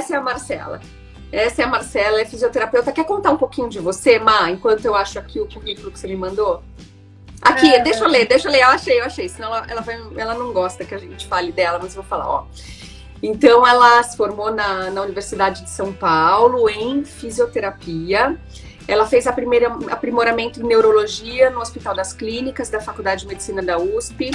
essa é a Marcela. Essa é a Marcela, é fisioterapeuta. Quer contar um pouquinho de você, Má, enquanto eu acho aqui o currículo que você me mandou? Aqui, é... deixa eu ler, deixa eu ler. Eu achei, eu achei. Senão ela, ela, vai, ela não gosta que a gente fale dela, mas eu vou falar, ó. Então, ela se formou na, na Universidade de São Paulo em fisioterapia. Ela fez a primeira aprimoramento em neurologia no Hospital das Clínicas da Faculdade de Medicina da USP.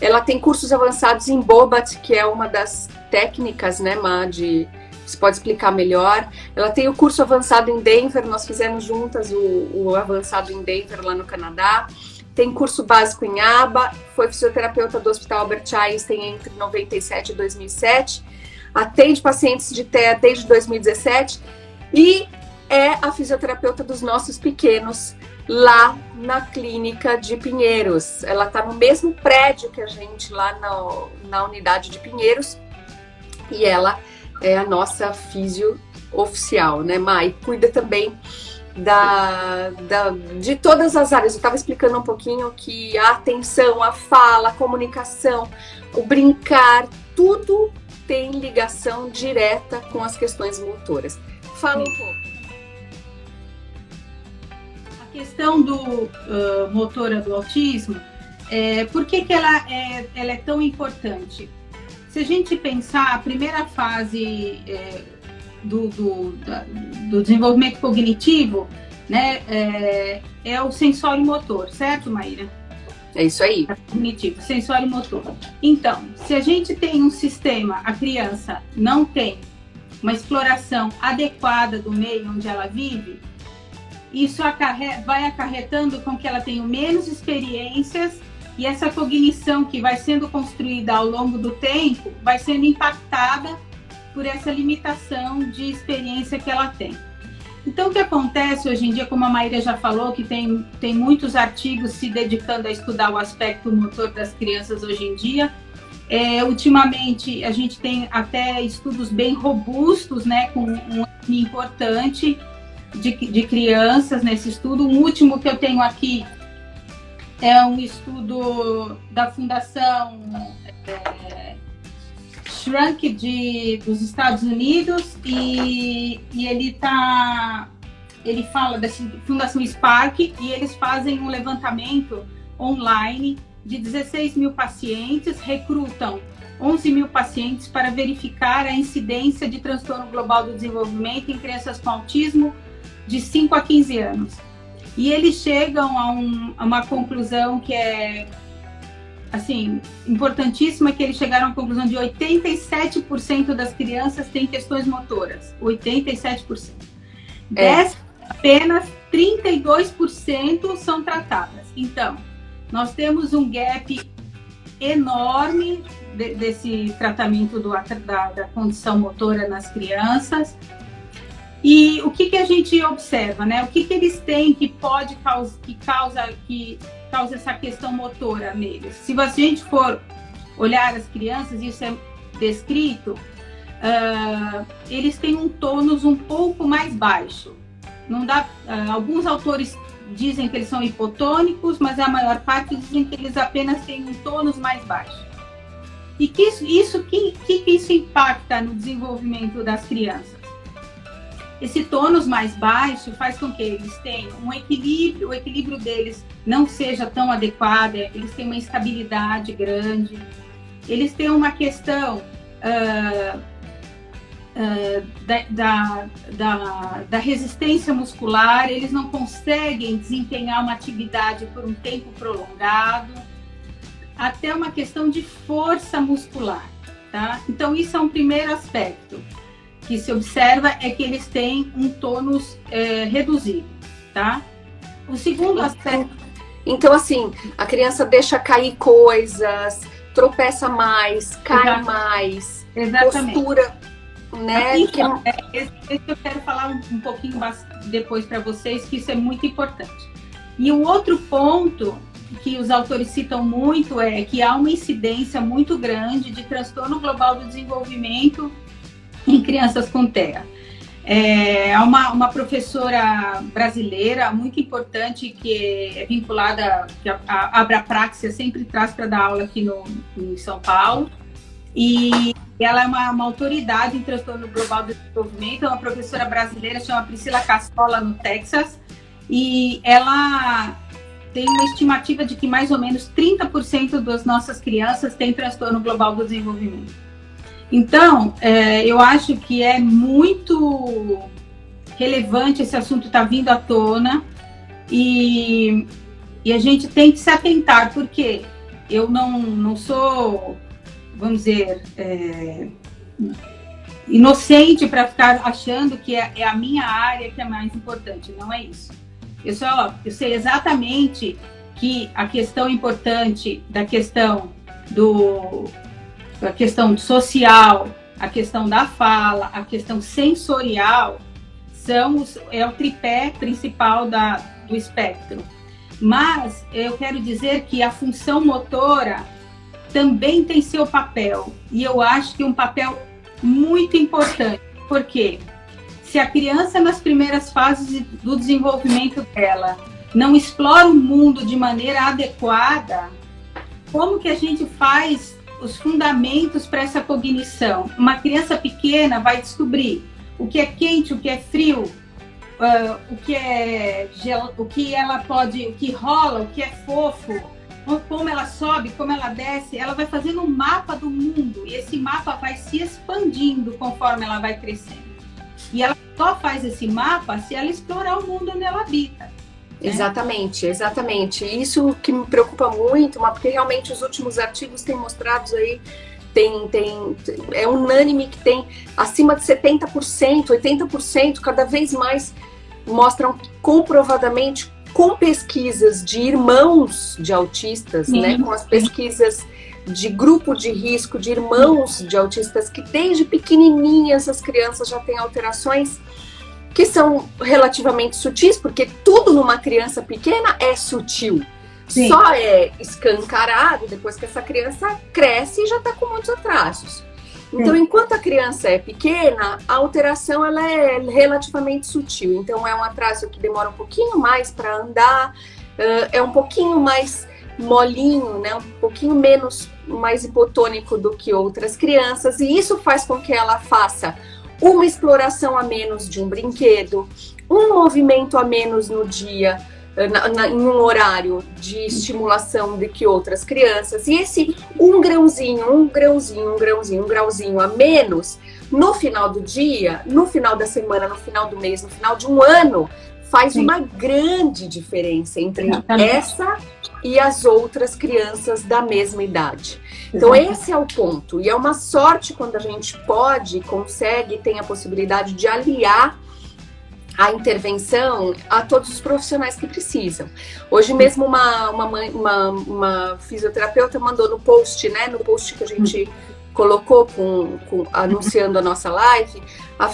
Ela tem cursos avançados em Bobat, que é uma das técnicas, né, Má, de você pode explicar melhor. Ela tem o curso avançado em Denver, nós fizemos juntas o, o avançado em Denver, lá no Canadá tem curso básico em ABA, foi fisioterapeuta do Hospital Albert Einstein entre 97 e 2007, atende pacientes de TEA desde 2017 e é a fisioterapeuta dos nossos pequenos lá na clínica de Pinheiros. Ela está no mesmo prédio que a gente lá na, na unidade de Pinheiros e ela é a nossa fisio oficial, né, Mai? Cuida também da, da, de todas as áreas. Eu estava explicando um pouquinho que a atenção, a fala, a comunicação, o brincar, tudo tem ligação direta com as questões motoras. Fala um pouco. A questão do uh, motora do autismo, é, por que, que ela, é, ela é tão importante? Se a gente pensar, a primeira fase é, do, do, da, do desenvolvimento cognitivo, né, é, é, o sensório motor, certo, Maíra? É isso aí. É cognitivo, sensório motor. Então, se a gente tem um sistema, a criança não tem uma exploração adequada do meio onde ela vive, isso acarre vai acarretando com que ela tenha menos experiências e essa cognição que vai sendo construída ao longo do tempo vai sendo impactada por essa limitação de experiência que ela tem. Então, o que acontece hoje em dia, como a Maíra já falou, que tem, tem muitos artigos se dedicando a estudar o aspecto motor das crianças hoje em dia, é, ultimamente a gente tem até estudos bem robustos, né, com um importante de, de crianças nesse estudo. O último que eu tenho aqui é um estudo da Fundação é, Shrunk de, dos Estados Unidos e, e ele tá ele fala da Fundação Spark e eles fazem um levantamento online de 16 mil pacientes, recrutam 11 mil pacientes para verificar a incidência de transtorno global do desenvolvimento em crianças com autismo de 5 a 15 anos. E eles chegam a, um, a uma conclusão que é assim, importantíssima que eles chegaram à conclusão de 87% das crianças têm questões motoras. 87%. É. Dessas, apenas 32% são tratadas. Então, nós temos um gap enorme de, desse tratamento do, da, da condição motora nas crianças. E o que, que a gente observa, né? O que, que eles têm que pode causa, que causa, que causa essa questão motora neles? Se a gente for olhar as crianças, isso é descrito, uh, eles têm um tônus um pouco mais baixo. Não dá, uh, alguns autores dizem que eles são hipotônicos, mas a maior parte dizem que eles apenas têm um tônus mais baixo. E que isso, isso que, que isso impacta no desenvolvimento das crianças? Esse tônus mais baixo faz com que eles tenham um equilíbrio, o equilíbrio deles não seja tão adequado, eles têm uma instabilidade grande, eles têm uma questão uh, uh, da, da, da, da resistência muscular, eles não conseguem desempenhar uma atividade por um tempo prolongado, até uma questão de força muscular, tá? Então, isso é um primeiro aspecto que se observa é que eles têm um tônus é, reduzido, tá? O segundo aspecto... Então, assim, a criança deixa cair coisas, tropeça mais, cai Exato. mais, Exatamente. postura, né? Então, que... é, esse, esse eu quero falar um, um pouquinho depois para vocês, que isso é muito importante. E o outro ponto que os autores citam muito é que há uma incidência muito grande de transtorno global do desenvolvimento em crianças com TEA. É uma, uma professora brasileira muito importante que é vinculada, que a, a Abrapraxia sempre traz para dar aula aqui no, em São Paulo. e ela é uma, uma, autoridade em transtorno global do desenvolvimento, é uma professora brasileira, chama Priscila Cassola, no Texas, e ela tem uma estimativa de que mais ou menos 30% das nossas crianças têm transtorno global do desenvolvimento. Então, é, eu acho que é muito relevante esse assunto estar tá vindo à tona e, e a gente tem que se atentar, porque eu não, não sou, vamos dizer, é, inocente para ficar achando que é, é, a minha área que é mais importante. Não é isso. Eu, só, eu sei exatamente que a questão importante da questão do a questão social, a questão da fala, a questão sensorial são os, é o tripé principal da, do espectro. Mas eu quero dizer que a função motora também tem seu papel e eu acho que um papel muito importante, porque se a criança nas primeiras fases do desenvolvimento dela não explora o mundo de maneira adequada, como que a gente faz os fundamentos para essa cognição? Uma criança pequena vai descobrir o que é quente, o que é frio, uh, o que é gel, o que ela pode, o que rola, o que é fofo, como ela sobe, como ela desce, ela vai fazendo um mapa do mundo e esse mapa vai se expandindo conforme ela vai crescendo. E ela só faz esse mapa se ela explorar o mundo onde ela habita. Né? Exatamente, exatamente. Isso que me preocupa muito, mas porque realmente os últimos artigos têm mostrado aí, tem, tem, é unânime que tem acima de 70%, 80%, cada vez mais mostram comprovadamente com pesquisas de irmãos de autistas, né, com as pesquisas de grupo de risco de irmãos de autistas que desde pequenininhas as crianças já têm alterações que são relativamente sutis, porque tudo numa criança pequena é sutil. Sim. Só é escancarado depois que essa criança cresce e já está com muitos atrasos. Então, enquanto a criança é pequena, a alteração ela é relativamente sutil. Então, é um atraso que demora um pouquinho mais para andar, é um pouquinho mais molinho, né? um pouquinho menos mais hipotônico do que outras crianças, e isso faz com que ela faça uma exploração a menos de um brinquedo, um movimento a menos no dia, eh, na, na, em um horário de estimulação de que outras crianças, e esse um grãozinho, um grãozinho, um grãozinho, um grauzinho a menos, no final do dia, no final da semana, no final do mês, no final de um ano, faz Sim. uma grande diferença entre essa e as outras crianças da mesma idade. Então esse é o ponto. E é uma sorte quando a gente pode, consegue, tem a possibilidade de aliar a intervenção a todos os profissionais que precisam. Hoje mesmo uma, uma, uma, uma fisioterapeuta mandou no post, né, no post que a gente colocou com, com, anunciando a nossa live,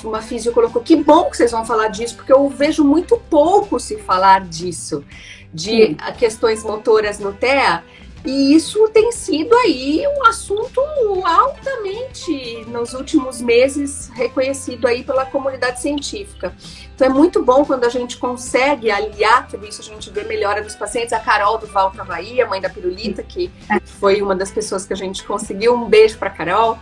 uma física colocou, que bom que vocês vão falar disso, porque eu vejo muito pouco se falar disso, de Sim. questões motoras no TEA, e isso tem sido aí um assunto altamente, nos últimos meses, reconhecido aí pela comunidade científica. Então é muito bom quando a gente consegue aliar tudo isso, a gente vê melhora dos pacientes. A Carol do Valta Bahia, mãe da Pirulita, que foi uma das pessoas que a gente conseguiu. Um beijo para Carol.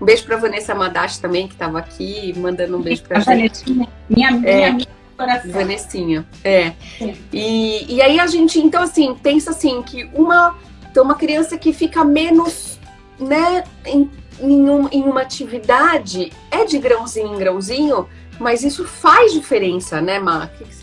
Um beijo para Vanessa Madachi também, que estava aqui, mandando um beijo para a gente. Minha, minha, é, minha coração. Vanessinha, é. E, e aí a gente, então assim, pensa assim, que uma então, uma criança que fica menos, né, em, em, um, em uma atividade, é de grãozinho em grãozinho, mas isso faz diferença, né, Má? O que, que